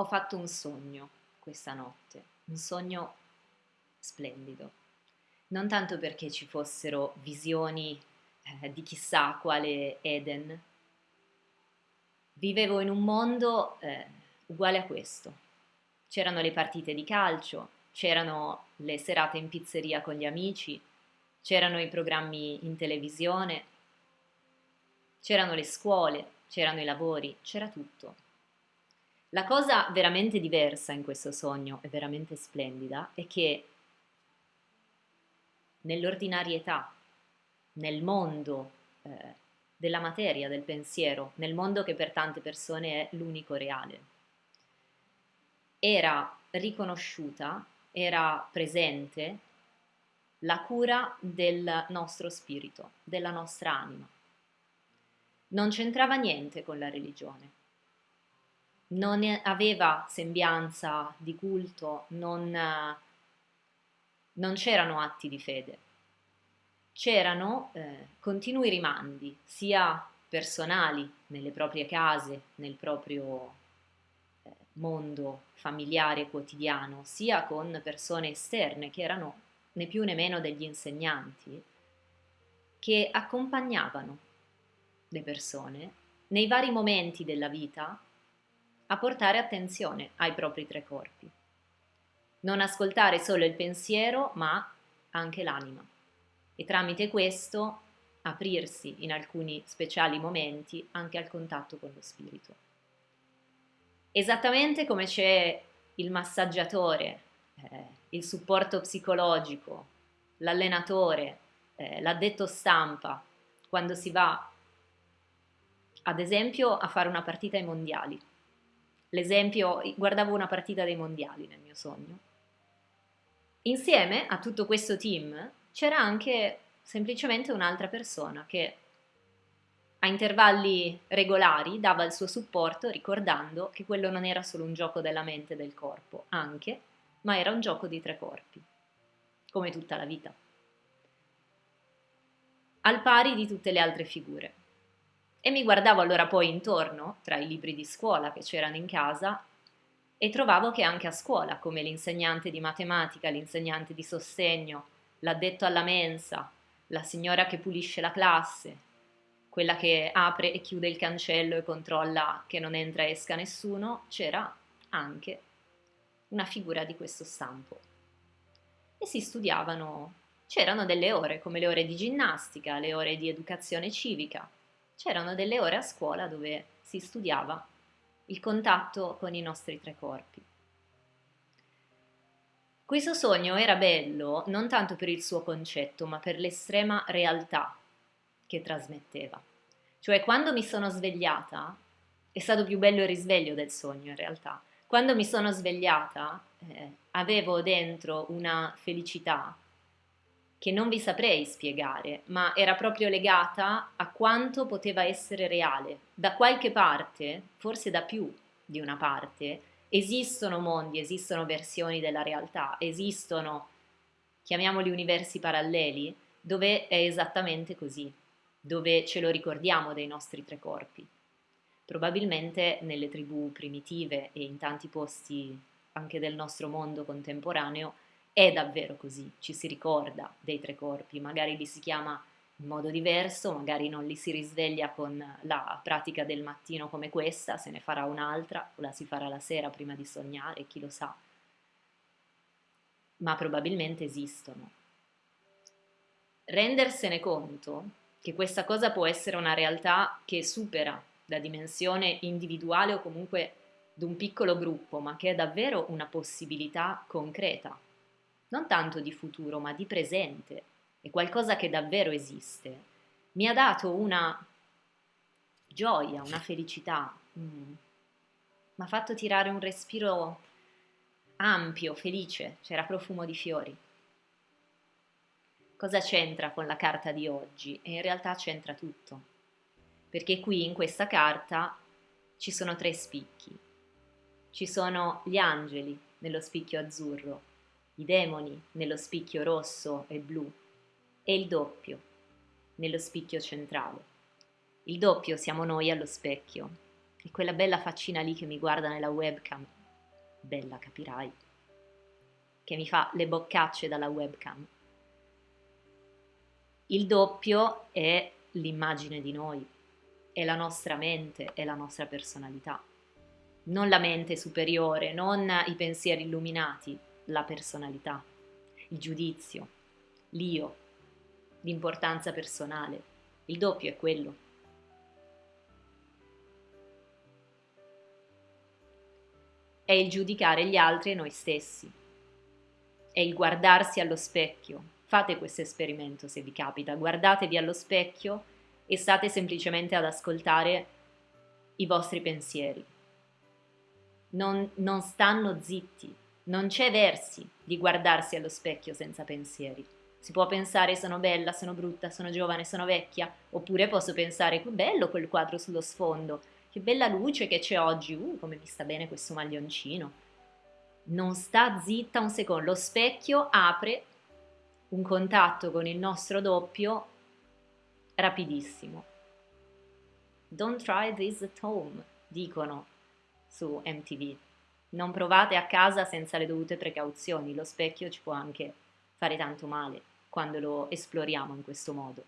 Ho fatto un sogno questa notte, un sogno splendido. Non tanto perché ci fossero visioni eh, di chissà quale Eden. Vivevo in un mondo eh, uguale a questo. C'erano le partite di calcio, c'erano le serate in pizzeria con gli amici, c'erano i programmi in televisione, c'erano le scuole, c'erano i lavori, c'era tutto. La cosa veramente diversa in questo sogno e veramente splendida è che nell'ordinarietà, nel mondo eh, della materia, del pensiero, nel mondo che per tante persone è l'unico reale, era riconosciuta, era presente la cura del nostro spirito, della nostra anima. Non c'entrava niente con la religione non aveva sembianza di culto, non, non c'erano atti di fede, c'erano eh, continui rimandi, sia personali nelle proprie case, nel proprio eh, mondo familiare quotidiano, sia con persone esterne che erano né più né meno degli insegnanti, che accompagnavano le persone nei vari momenti della vita a portare attenzione ai propri tre corpi. Non ascoltare solo il pensiero, ma anche l'anima. E tramite questo aprirsi in alcuni speciali momenti anche al contatto con lo spirito. Esattamente come c'è il massaggiatore, eh, il supporto psicologico, l'allenatore, eh, l'addetto stampa, quando si va ad esempio a fare una partita ai mondiali L'esempio, guardavo una partita dei mondiali nel mio sogno. Insieme a tutto questo team c'era anche semplicemente un'altra persona che a intervalli regolari dava il suo supporto ricordando che quello non era solo un gioco della mente e del corpo, anche, ma era un gioco di tre corpi, come tutta la vita, al pari di tutte le altre figure. E mi guardavo allora poi intorno, tra i libri di scuola che c'erano in casa, e trovavo che anche a scuola, come l'insegnante di matematica, l'insegnante di sostegno, l'addetto alla mensa, la signora che pulisce la classe, quella che apre e chiude il cancello e controlla che non entra e esca nessuno, c'era anche una figura di questo stampo. E si studiavano, c'erano delle ore, come le ore di ginnastica, le ore di educazione civica, c'erano delle ore a scuola dove si studiava il contatto con i nostri tre corpi. Questo sogno era bello non tanto per il suo concetto, ma per l'estrema realtà che trasmetteva. Cioè, quando mi sono svegliata, è stato più bello il risveglio del sogno in realtà. Quando mi sono svegliata, eh, avevo dentro una felicità che non vi saprei spiegare, ma era proprio legata a quanto poteva essere reale. Da qualche parte, forse da più di una parte, esistono mondi, esistono versioni della realtà, esistono, chiamiamoli universi paralleli, dove è esattamente così, dove ce lo ricordiamo dei nostri tre corpi. Probabilmente nelle tribù primitive e in tanti posti anche del nostro mondo contemporaneo è davvero così, ci si ricorda dei tre corpi, magari li si chiama in modo diverso, magari non li si risveglia con la pratica del mattino come questa, se ne farà un'altra o la si farà la sera prima di sognare, chi lo sa. Ma probabilmente esistono. Rendersene conto che questa cosa può essere una realtà che supera la dimensione individuale o comunque di un piccolo gruppo, ma che è davvero una possibilità concreta non tanto di futuro, ma di presente, è qualcosa che davvero esiste, mi ha dato una gioia, una felicità, mm. mi ha fatto tirare un respiro ampio, felice, c'era profumo di fiori. Cosa c'entra con la carta di oggi? E in realtà c'entra tutto, perché qui in questa carta ci sono tre spicchi. Ci sono gli angeli nello spicchio azzurro, i demoni nello spicchio rosso e blu e il doppio nello spicchio centrale. Il doppio siamo noi allo specchio e quella bella faccina lì che mi guarda nella webcam bella capirai, che mi fa le boccacce dalla webcam. Il doppio è l'immagine di noi, è la nostra mente, è la nostra personalità. Non la mente superiore, non i pensieri illuminati, la personalità, il giudizio, l'io, l'importanza personale. Il doppio è quello. È il giudicare gli altri e noi stessi. È il guardarsi allo specchio. Fate questo esperimento se vi capita, guardatevi allo specchio e state semplicemente ad ascoltare i vostri pensieri. Non, non stanno zitti, non c'è versi di guardarsi allo specchio senza pensieri. Si può pensare sono bella, sono brutta, sono giovane, sono vecchia, oppure posso pensare che bello quel quadro sullo sfondo, che bella luce che c'è oggi, uh, come mi sta bene questo maglioncino. Non sta zitta un secondo, lo specchio apre un contatto con il nostro doppio rapidissimo. Don't try this at home, dicono su MTV. Non provate a casa senza le dovute precauzioni, lo specchio ci può anche fare tanto male quando lo esploriamo in questo modo.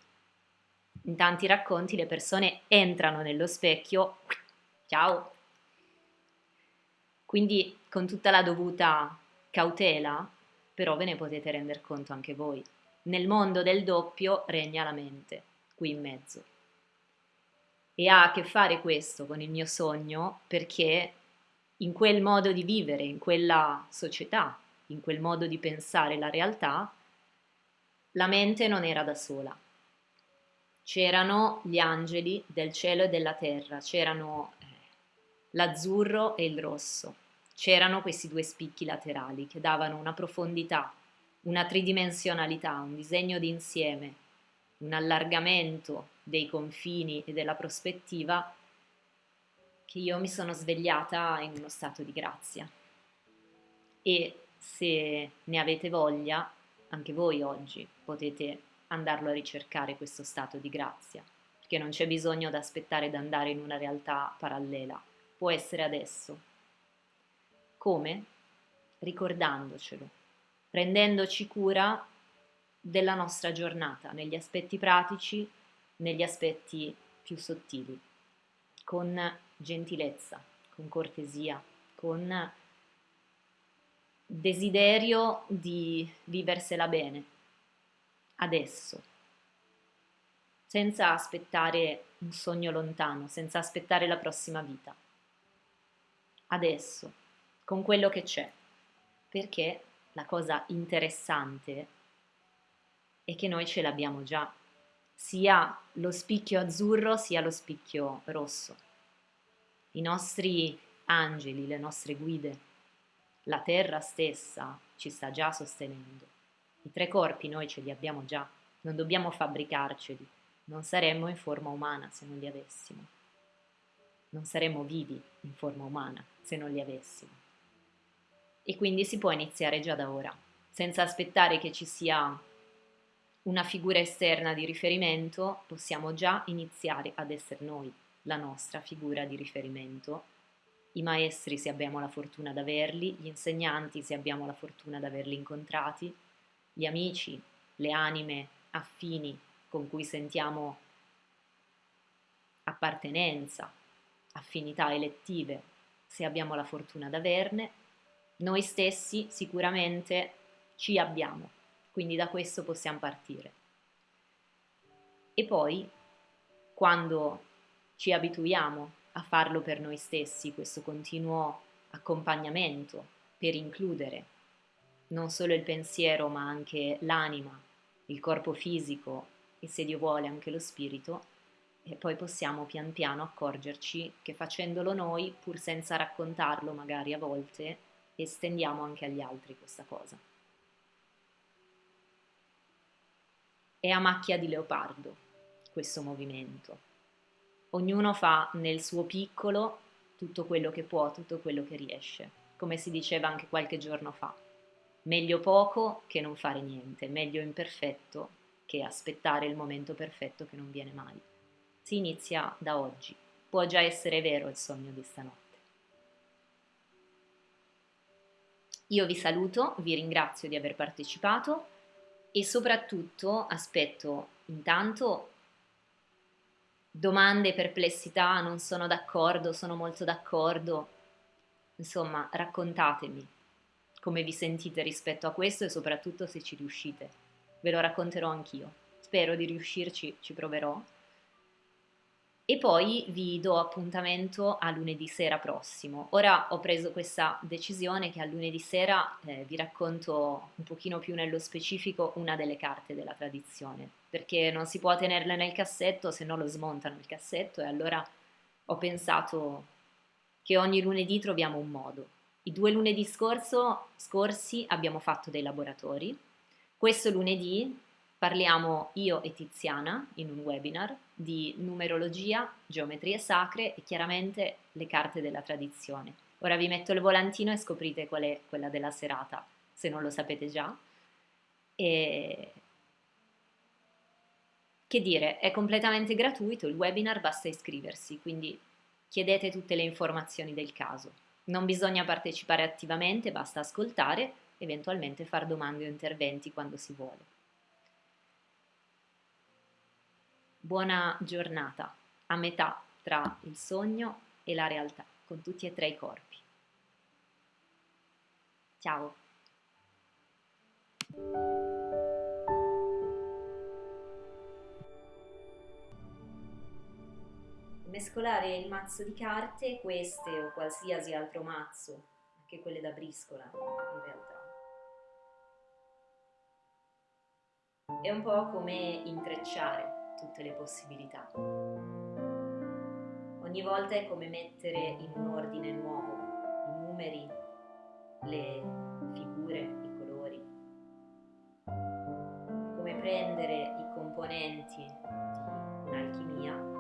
In tanti racconti le persone entrano nello specchio, ciao! Quindi con tutta la dovuta cautela, però ve ne potete rendere conto anche voi. Nel mondo del doppio regna la mente, qui in mezzo. E ha a che fare questo con il mio sogno perché in quel modo di vivere, in quella società, in quel modo di pensare la realtà, la mente non era da sola. C'erano gli angeli del cielo e della terra, c'erano eh, l'azzurro e il rosso, c'erano questi due spicchi laterali che davano una profondità, una tridimensionalità, un disegno d'insieme, un allargamento dei confini e della prospettiva che io mi sono svegliata in uno stato di grazia. E se ne avete voglia, anche voi oggi potete andarlo a ricercare questo stato di grazia, perché non c'è bisogno di aspettare di andare in una realtà parallela, può essere adesso. Come? Ricordandocelo, prendendoci cura della nostra giornata, negli aspetti pratici, negli aspetti più sottili, con gentilezza, con cortesia, con desiderio di viversela bene, adesso, senza aspettare un sogno lontano, senza aspettare la prossima vita. Adesso, con quello che c'è, perché la cosa interessante è che noi ce l'abbiamo già, sia lo spicchio azzurro sia lo spicchio rosso. I nostri angeli, le nostre guide, la terra stessa ci sta già sostenendo. I tre corpi noi ce li abbiamo già, non dobbiamo fabbricarceli, non saremmo in forma umana se non li avessimo. Non saremmo vivi in forma umana se non li avessimo. E quindi si può iniziare già da ora, senza aspettare che ci sia una figura esterna di riferimento, possiamo già iniziare ad essere noi la nostra figura di riferimento. I maestri se abbiamo la fortuna di averli, gli insegnanti se abbiamo la fortuna di averli incontrati, gli amici, le anime affini con cui sentiamo appartenenza, affinità elettive, se abbiamo la fortuna di averne, noi stessi sicuramente ci abbiamo, quindi da questo possiamo partire. E poi, quando ci abituiamo a farlo per noi stessi, questo continuo accompagnamento per includere non solo il pensiero ma anche l'anima, il corpo fisico e se Dio vuole anche lo spirito, e poi possiamo pian piano accorgerci che facendolo noi, pur senza raccontarlo magari a volte, estendiamo anche agli altri questa cosa. È a macchia di leopardo questo movimento ognuno fa nel suo piccolo tutto quello che può, tutto quello che riesce, come si diceva anche qualche giorno fa. Meglio poco che non fare niente, meglio imperfetto che aspettare il momento perfetto che non viene mai. Si inizia da oggi, può già essere vero il sogno di stanotte. Io vi saluto, vi ringrazio di aver partecipato e soprattutto aspetto intanto domande, perplessità, non sono d'accordo, sono molto d'accordo. Insomma, raccontatemi come vi sentite rispetto a questo e soprattutto se ci riuscite. Ve lo racconterò anch'io. Spero di riuscirci, ci proverò. E poi vi do appuntamento a lunedì sera prossimo. Ora ho preso questa decisione che a lunedì sera eh, vi racconto un pochino più nello specifico una delle carte della tradizione, perché non si può tenerle nel cassetto se no lo smontano il cassetto e allora ho pensato che ogni lunedì troviamo un modo. I due lunedì scorso, scorsi abbiamo fatto dei laboratori. Questo lunedì parliamo io e Tiziana in un webinar di numerologia, geometrie sacre e chiaramente le carte della tradizione. Ora vi metto il volantino e scoprite qual è quella della serata, se non lo sapete già. E... Che dire, è completamente gratuito, il webinar basta iscriversi, quindi chiedete tutte le informazioni del caso. Non bisogna partecipare attivamente, basta ascoltare, eventualmente fare domande o interventi quando si vuole. Buona giornata, a metà tra il sogno e la realtà, con tutti e tre i corpi. Ciao! mescolare il mazzo di carte, queste o qualsiasi altro mazzo, anche quelle da briscola in realtà. È un po' come intrecciare tutte le possibilità. Ogni volta è come mettere in un ordine nuovo i numeri, le figure, i colori. Come prendere i componenti di un'alchimia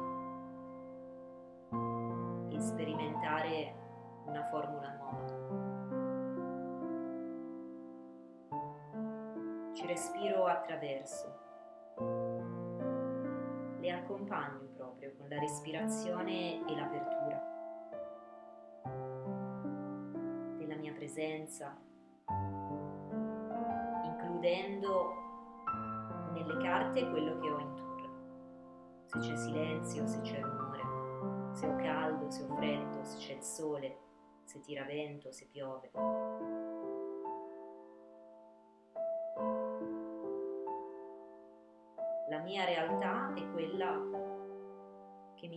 sperimentare una formula nuova. Ci respiro attraverso, accompagno proprio con la respirazione e l'apertura della mia presenza, includendo nelle carte quello che ho intorno, se c'è silenzio, se c'è rumore se ho caldo, se ho freddo, se c'è il sole, se tira vento, se piove.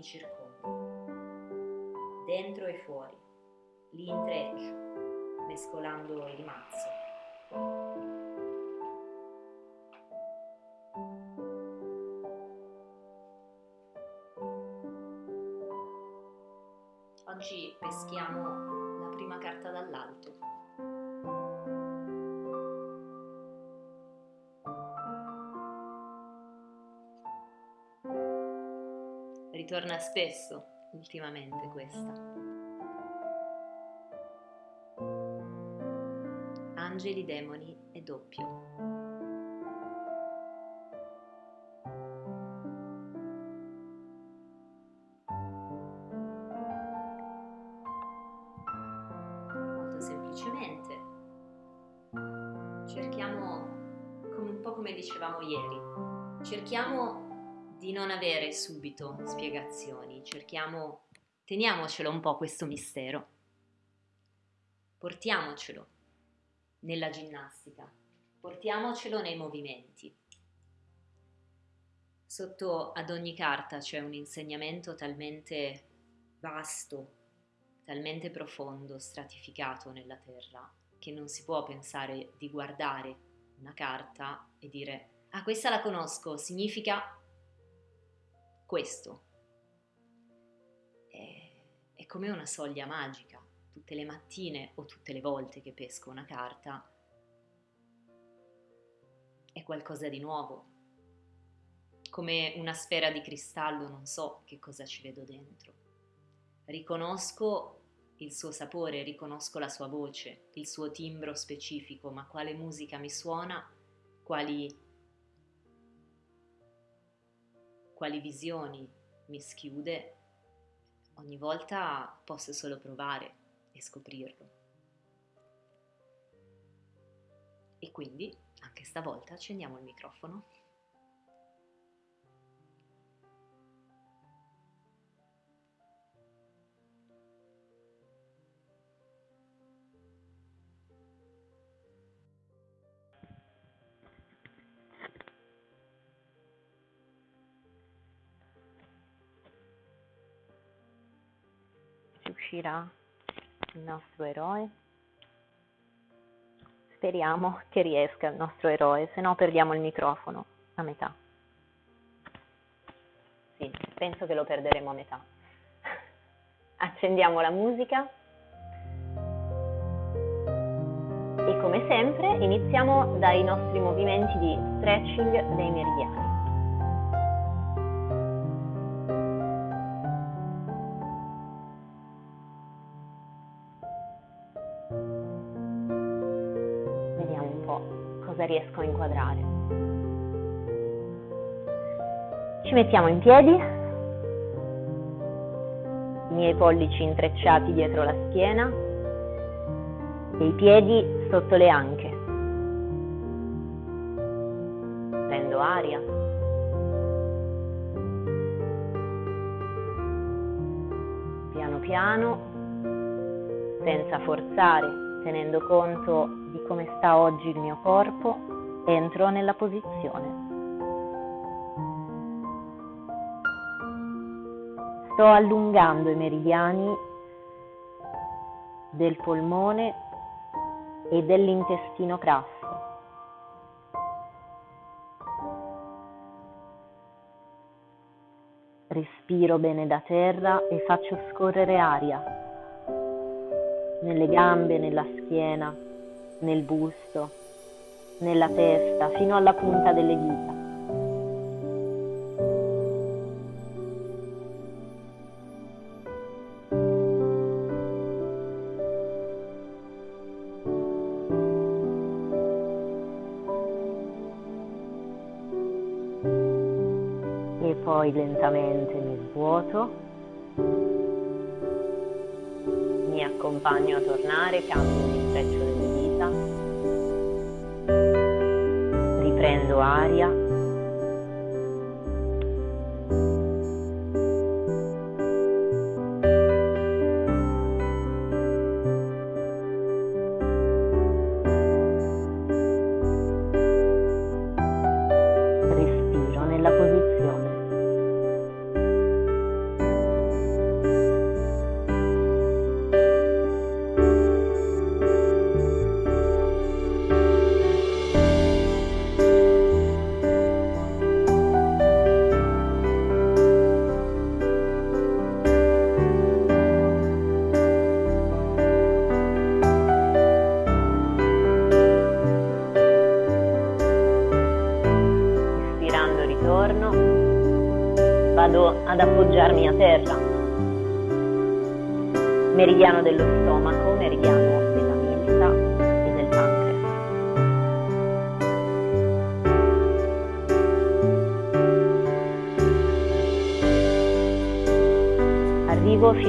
Circonda, dentro e fuori, li intreccio, mescolando il mazzo. Ritorna spesso ultimamente questa. Angeli, demoni e doppio. Di non avere subito spiegazioni, cerchiamo, teniamocelo un po' questo mistero, portiamocelo nella ginnastica, portiamocelo nei movimenti. Sotto ad ogni carta c'è un insegnamento talmente vasto, talmente profondo, stratificato nella terra, che non si può pensare di guardare una carta e dire ah questa la conosco, significa questo. È, è come una soglia magica. Tutte le mattine o tutte le volte che pesco una carta è qualcosa di nuovo. Come una sfera di cristallo non so che cosa ci vedo dentro Riconosco il suo sapore, riconosco la sua voce, il suo timbro specifico, ma quale musica mi suona, quali, quali visioni mi schiude, ogni volta posso solo provare e scoprirlo. E quindi anche stavolta accendiamo il microfono. Uscirà il nostro eroe. Speriamo che riesca il nostro eroe, se no perdiamo il microfono a metà. Sì, penso che lo perderemo a metà. Accendiamo la musica e come sempre iniziamo dai nostri movimenti di stretching dei meridiani. Riesco a inquadrare. Ci mettiamo in piedi, i miei pollici intrecciati dietro la schiena e i piedi sotto le anche. Prendo aria. Piano piano, senza forzare, tenendo conto di come sta oggi il mio corpo, entro nella posizione. Sto allungando i meridiani del polmone e dell'intestino grasso. Respiro bene da terra e faccio scorrere aria nelle gambe, nella schiena, nel busto, nella testa, fino alla punta delle dita.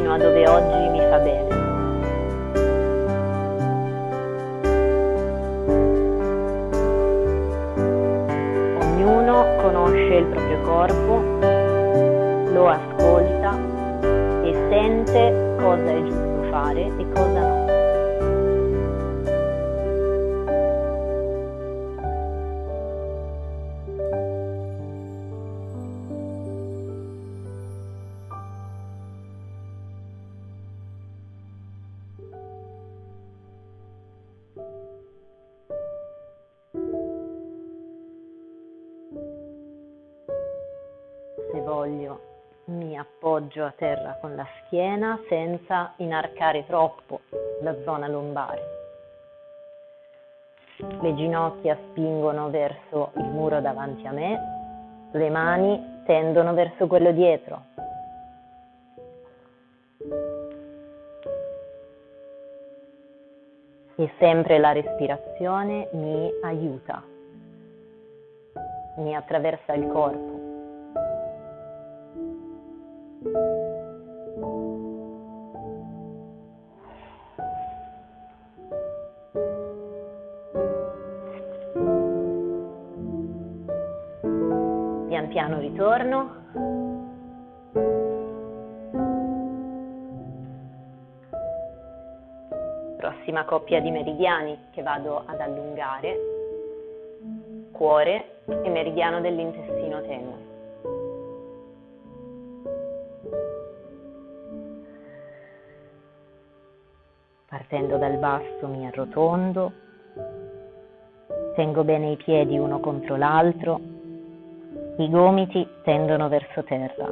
Fino a dove oggi mi fa bene. Ognuno conosce il proprio corpo lo ascolta e sente cosa è giusto fare e cosa no. Schiena senza inarcare troppo la zona lombare. Le ginocchia spingono verso il muro davanti a me, le mani tendono verso quello dietro. E sempre la respirazione mi aiuta, mi attraversa il corpo. Piano ritorno. Prossima coppia di meridiani che vado ad allungare, cuore e meridiano dell'intestino tenue. Partendo dal basso mi arrotondo, tengo bene i piedi uno contro l'altro, i gomiti tendono verso terra.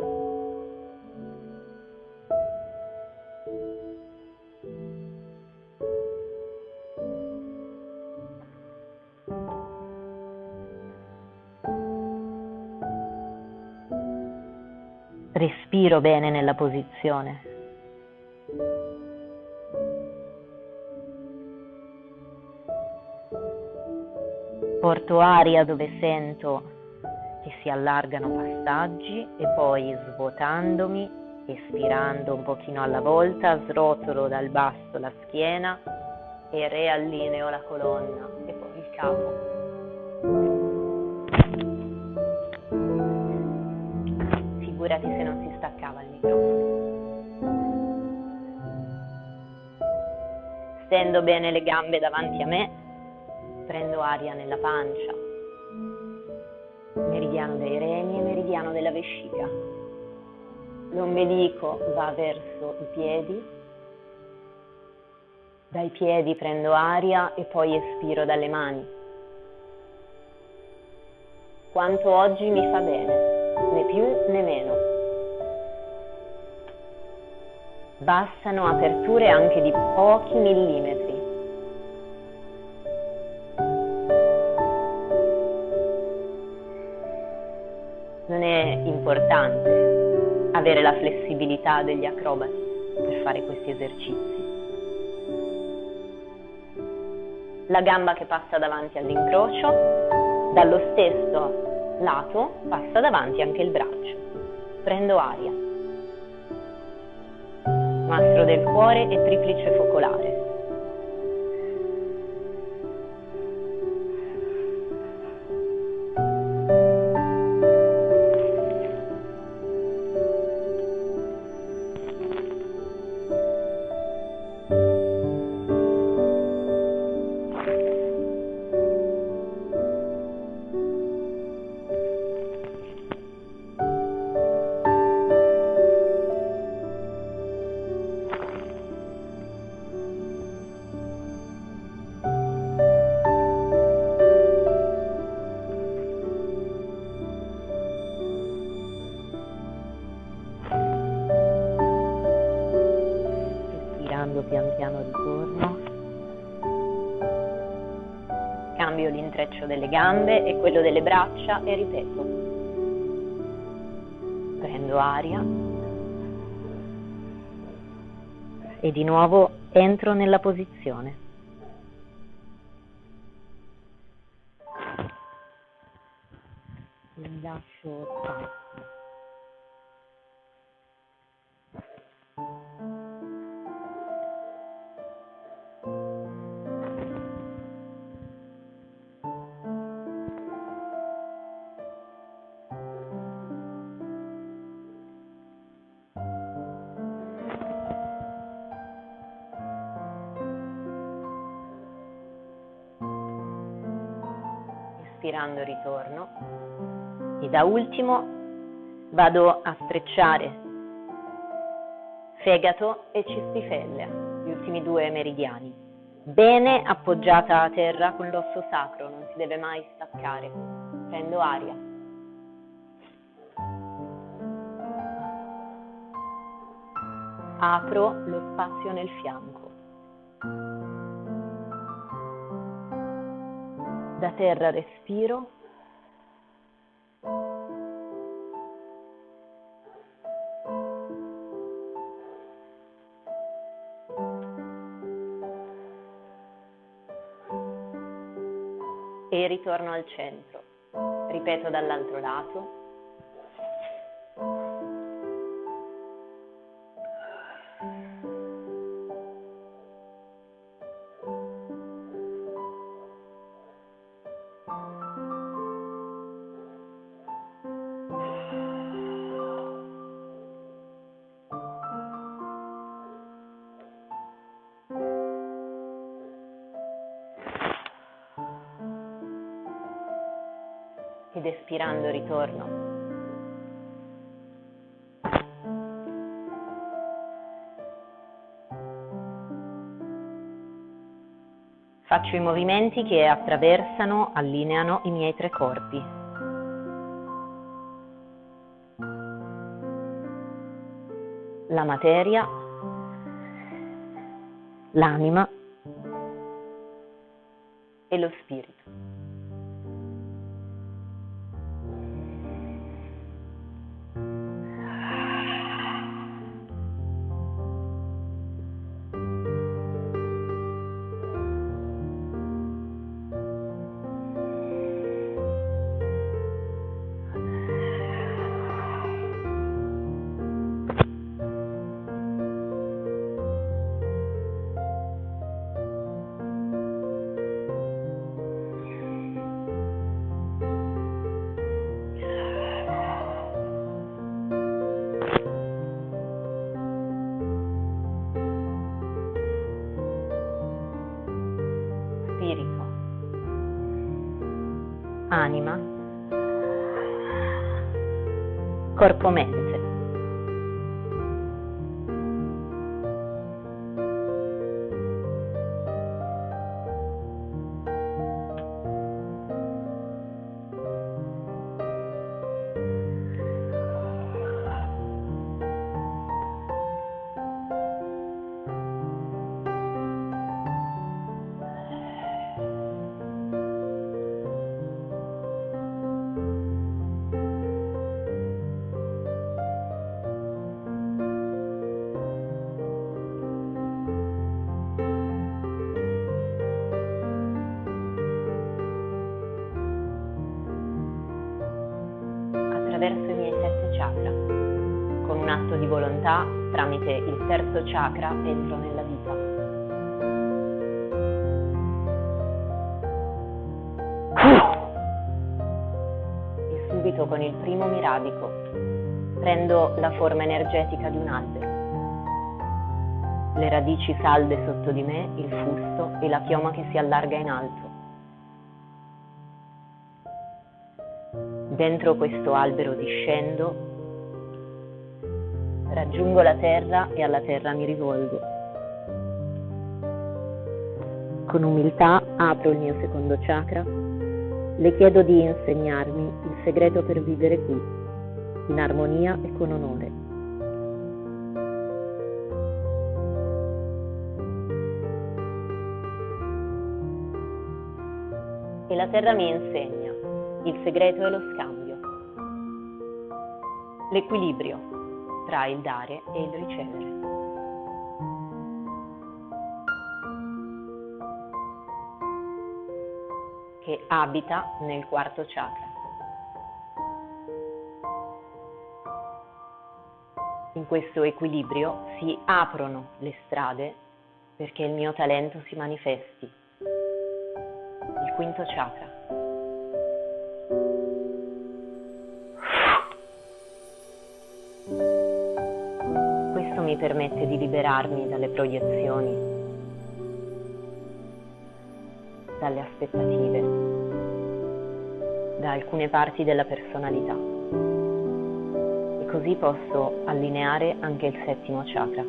Respiro bene nella posizione. porto aria dove sento si allargano passaggi e poi svuotandomi, espirando un pochino alla volta, srotolo dal basso la schiena e riallineo la colonna e poi il capo. Figurati se non si staccava il microfono. Stendo bene le gambe davanti a me prendo aria nella pancia, meridiano dei reni e meridiano della vescica. L'ombelico va verso i piedi, dai piedi prendo aria e poi espiro dalle mani. Quanto oggi mi fa bene, né più né meno. Bastano aperture anche di pochi millimetri importante avere la flessibilità degli acrobati per fare questi esercizi. La gamba che passa davanti all'incrocio, dallo stesso lato passa davanti anche il braccio. Prendo aria. Mastro del cuore e triplice focolare. Braccia e ripeto. Prendo aria e di nuovo entro nella posizione. Lascio spazio. Inspirando ritorno e da ultimo vado a strecciare fegato e cistifellea, gli ultimi due meridiani. Bene appoggiata a terra con l'osso sacro, non si deve mai staccare. Prendo aria. Apro lo spazio nel fianco. Da terra respiro. E ritorno al centro. Ripeto dall'altro lato. Ed espirando ritorno. Faccio i movimenti che attraversano, allineano i miei tre corpi. La materia, l'anima e lo spirito. Atto di volontà, tramite il terzo chakra, entro nella vita. E subito con il primo miradico prendo la forma energetica di un albero. Le radici salde sotto di me, il fusto e la chioma che si allarga in alto. Dentro questo albero discendo, raggiungo la terra e alla terra mi rivolgo. Con umiltà apro il mio secondo chakra, le chiedo di insegnarmi il segreto per vivere qui, in armonia e con onore. E la terra mi insegna il segreto è lo scambio, l'equilibrio tra il dare e il ricevere. che abita nel quarto chakra. In questo equilibrio si aprono le strade perché il mio talento si manifesti. Il quinto chakra. Mi permette di liberarmi dalle proiezioni, dalle aspettative, da alcune parti della personalità. E così posso allineare anche il settimo chakra.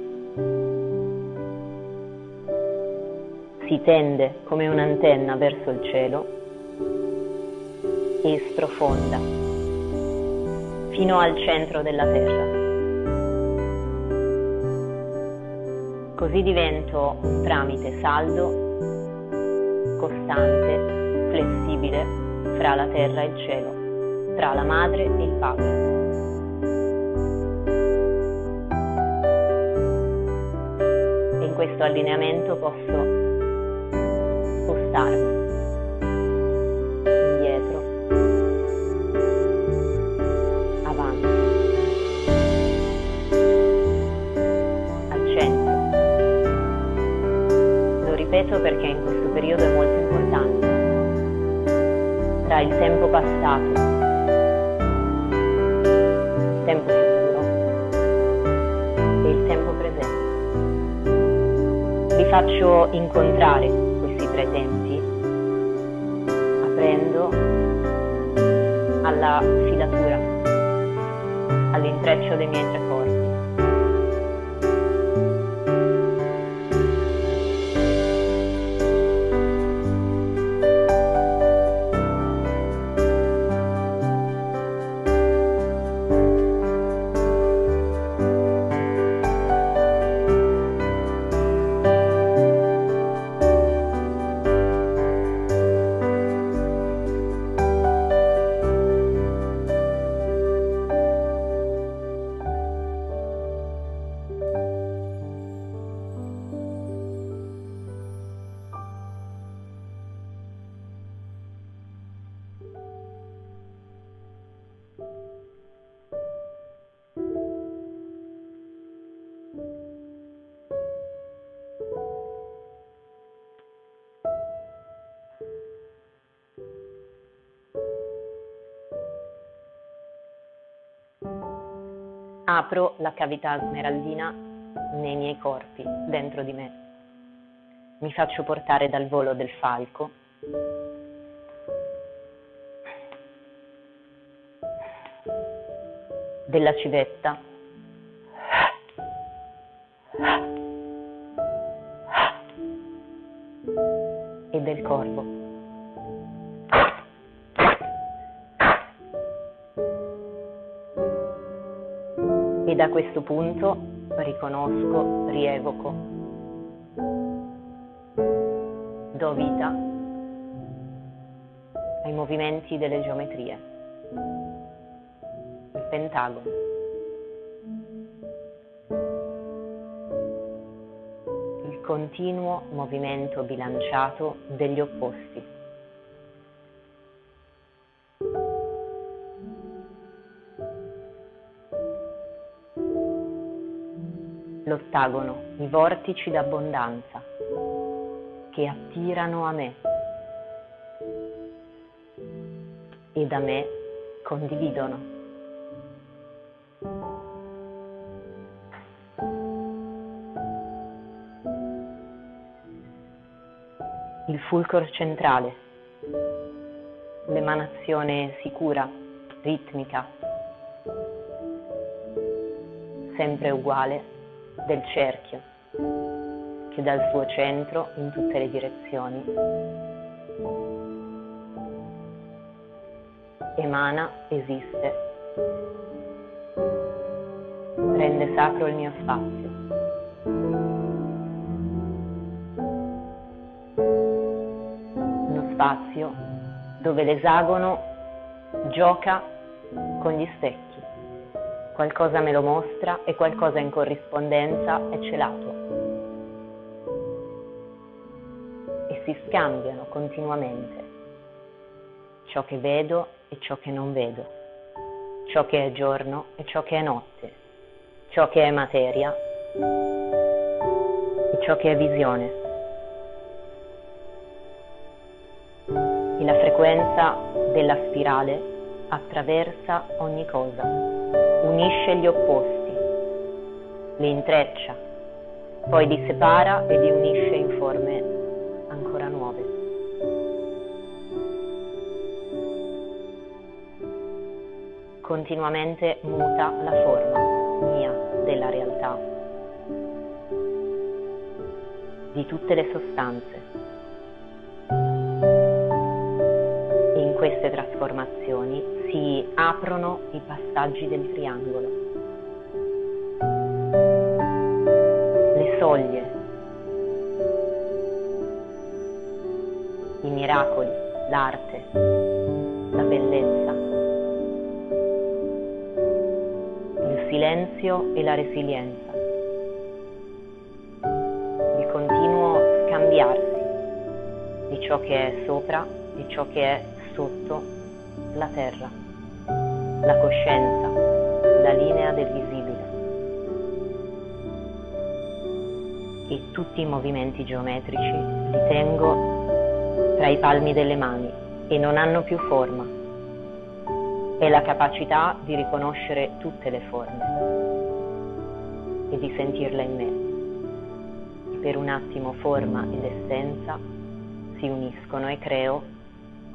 Si tende come un'antenna verso il cielo e sprofonda fino al centro della terra. Così divento un tramite saldo, costante, flessibile fra la terra e il cielo, tra la madre e il padre. E in questo allineamento posso spostarmi ripeto perché in questo periodo è molto importante. Tra il tempo passato, il tempo futuro e il tempo presente. Vi faccio incontrare questi tre tempi aprendo, alla filatura, all'intreccio dei miei tre corpi. Apro la cavità smeraldina nei miei corpi, dentro di me. Mi faccio portare dal volo del falco. della civetta punto riconosco, rievoco, do vita ai movimenti delle geometrie, il pentagono. Continuo movimento bilanciato degli opposti. L'ottagono, i vortici d'abbondanza che attirano a me e da me condividono. Il fulcro centrale, l'emanazione sicura, ritmica, sempre uguale del cerchio che dal suo centro in tutte le direzioni emana, esiste, rende sacro il mio spazio. Uno spazio dove l'esagono gioca con gli specchi qualcosa me lo mostra e qualcosa in corrispondenza è celato. E si scambiano continuamente ciò che vedo e ciò che non vedo, ciò che è giorno e ciò che è notte, ciò che è materia e ciò che è visione. E la frequenza della spirale attraversa ogni cosa unisce gli opposti, li intreccia, poi li separa e li unisce in forme ancora nuove. Continuamente muta la forma mia della realtà, di tutte le sostanze. In queste trasformazioni si aprono i passaggi del triangolo. Le soglie, i miracoli, l'arte, la bellezza, il silenzio e la resilienza, il continuo scambiarsi di ciò che è sopra, di ciò che è sotto la terra la coscienza, la linea del visibile. E tutti i movimenti geometrici li tengo tra i palmi delle mani e non hanno più forma. È la capacità di riconoscere tutte le forme e di sentirla in me. Per un attimo forma ed essenza si uniscono e creo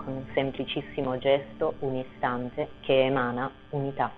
con un semplicissimo gesto, un istante che emana unità.